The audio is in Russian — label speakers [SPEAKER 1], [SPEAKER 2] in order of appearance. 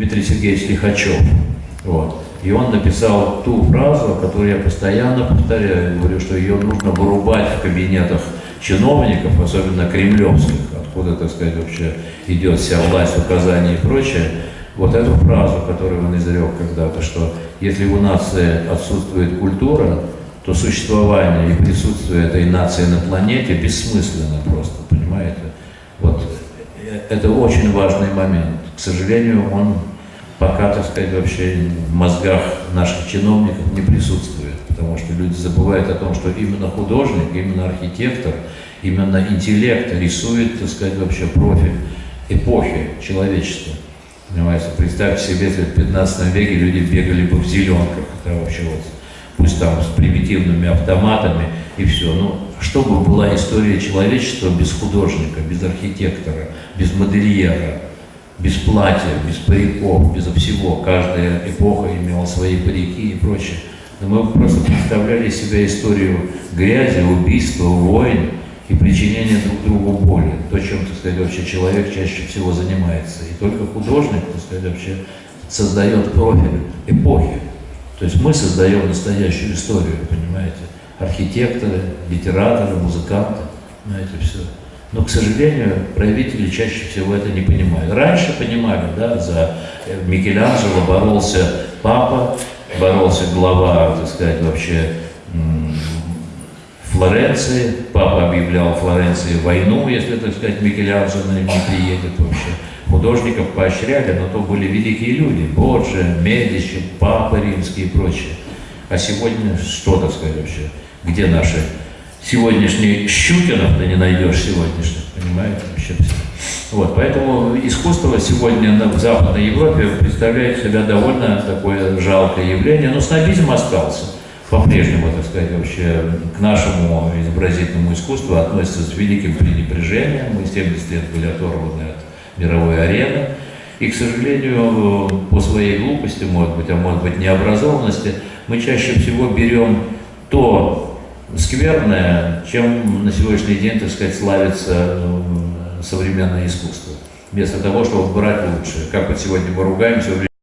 [SPEAKER 1] Дмитрий Сергеевич Лихачев. Вот. И он написал ту фразу, которую я постоянно повторяю, говорю, что ее нужно вырубать в кабинетах чиновников, особенно кремлевских, откуда, так сказать, вообще идет вся власть, указания и прочее. Вот эту фразу, которую он изрек когда-то, что если у нации отсутствует культура, то существование и присутствие этой нации на планете бессмысленно просто, понимаете? Вот это очень важный момент. К сожалению, он пока, так сказать, вообще в мозгах наших чиновников не присутствует, потому что люди забывают о том, что именно художник, именно архитектор, именно интеллект рисует, так сказать, вообще профиль эпохи человечества. Понимаете, представьте себе, если в 15 веке люди бегали бы в зеленках, это вообще вот, пусть там с примитивными автоматами и все. Ну, что бы была история человечества без художника, без архитектора, без модельера, без платья, без париков, без всего. Каждая эпоха имела свои парики и прочее. Но мы просто представляли себе историю грязи, убийства, войн, и причинение друг другу боли. То, чем, так сказать, вообще человек чаще всего занимается. И только художник, так сказать, вообще создает профиль эпохи. То есть мы создаем настоящую историю, понимаете? Архитекторы, литераторы, музыканты, знаете, все. Но, к сожалению, правители чаще всего это не понимают. Раньше понимали, да, за Микеланджело боролся папа, боролся глава, так сказать, вообще Флоренции. Папа объявлял Флоренции войну, если, так сказать, Микеланджело не приедет вообще. Художников поощряли, но то были великие люди. Боджи, Медичи, Папа Римский и прочее. А сегодня что, так сказать, вообще? Где наши сегодняшние Щукинов ты не найдешь сегодняшних, понимаете, вообще все. Вот, поэтому искусство сегодня в Западной Европе представляет себя довольно такое жалкое явление, но снобизм остался по-прежнему, так сказать, вообще к нашему изобразительному искусству относятся с великим пренебрежением. Мы 70 лет были оторваны от мировой арены. И, к сожалению, по своей глупости, может быть, а может быть необразованности, мы чаще всего берем то скверное, чем на сегодняшний день, так сказать, славится современное искусство. Вместо того, чтобы брать лучшее. Как вот сегодня мы ругаемся,